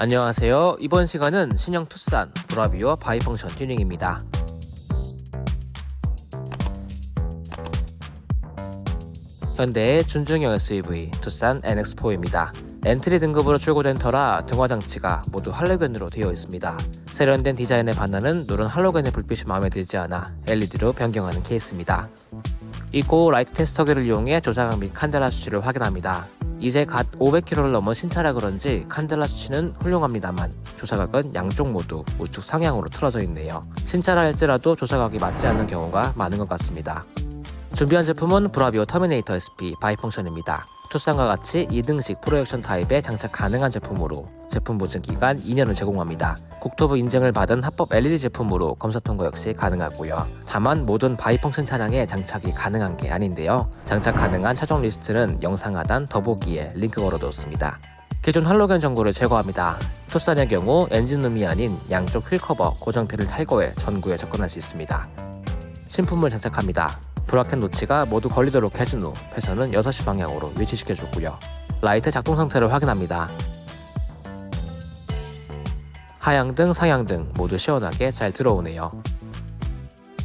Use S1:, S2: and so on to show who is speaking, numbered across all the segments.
S1: 안녕하세요. 이번 시간은 신형 투싼 브라비오 bi-function 튜닝입니다. 현대의 준중형 SUV 투싼 NX4입니다. 엔트리 등급으로 출고된 터라 등화 장치가 모두 할로겐으로 되어 있습니다. 세련된 디자인에 반하는 노란 할로겐의 불빛이 마음에 들지 않아 LED로 변경하는 케이스입니다. 이고 라이트 테스터기를 이용해 조사각 및 칸델라 수치를 확인합니다. 이제 갓 500km를 넘은 신차라 그런지 칸델라 수치는 훌륭합니다만 조사각은 양쪽 모두 우측 상향으로 틀어져 있네요. 신차라 할지라도 조사각이 맞지 않는 경우가 많은 것 같습니다. 준비한 제품은 브라비오 터미네이터 SP bi-function입니다. 투싼과 같이 2등식 프로젝션 타입에 장착 가능한 제품으로 제품 보증 기간 2년을 제공합니다. 국토부 인증을 받은 합법 LED 제품으로 검사 통과 역시 가능하고요. 다만 모든 bi-function 차량에 장착이 가능한 게 아닌데요. 장착 가능한 차종 리스트는 영상 하단 더보기에 링크 걸어뒀습니다. 기존 할로겐 전구를 제거합니다. 투싼의 경우 엔진룸이 아닌 양쪽 휠커버 고정핀을 탈거해 전구에 접근할 수 있습니다. 신품을 장착합니다. bracket 노치가 모두 걸리도록 해준 후 배선은 6시 방향으로 위치시켜주고요. 라이트 작동 상태를 확인합니다. 하향등, 상향등 모두 시원하게 잘 들어오네요.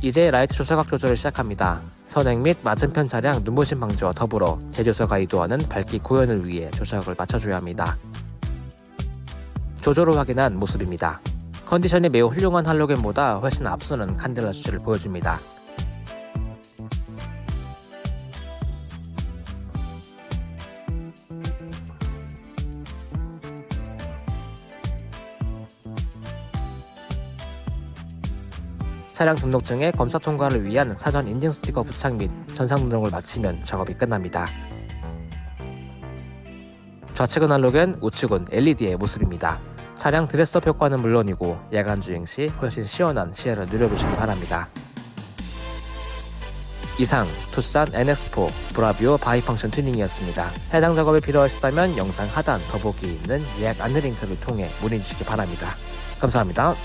S1: 이제 라이트 조사각 조절을 시작합니다. 선행 및 맞은편 차량 눈부심 방지와 더불어 제조사가 의도하는 밝기 구현을 위해 조사각을 맞춰줘야 합니다. 조조로 확인한 모습입니다. 컨디션이 매우 훌륭한 할로겐보다 훨씬 앞서는 칸델라 수치를 보여줍니다. 차량 등록증의 검사 통과를 위한 사전 인증 스티커 부착 및 전상 등록을 마치면 작업이 끝납니다. 좌측은 할로겐, 우측은 LED의 모습입니다. 차량 dress-up 효과는 물론이고 야간 주행 시 훨씬 시원한 시야를 누려보시기 바랍니다. 이상 투싼 NX4 브라비오 bi-function 튜닝이었습니다. 해당 작업이 필요하시다면 영상 하단 더보기에 있는 예약 안내 링크를 통해 문의 주시기 바랍니다. 감사합니다.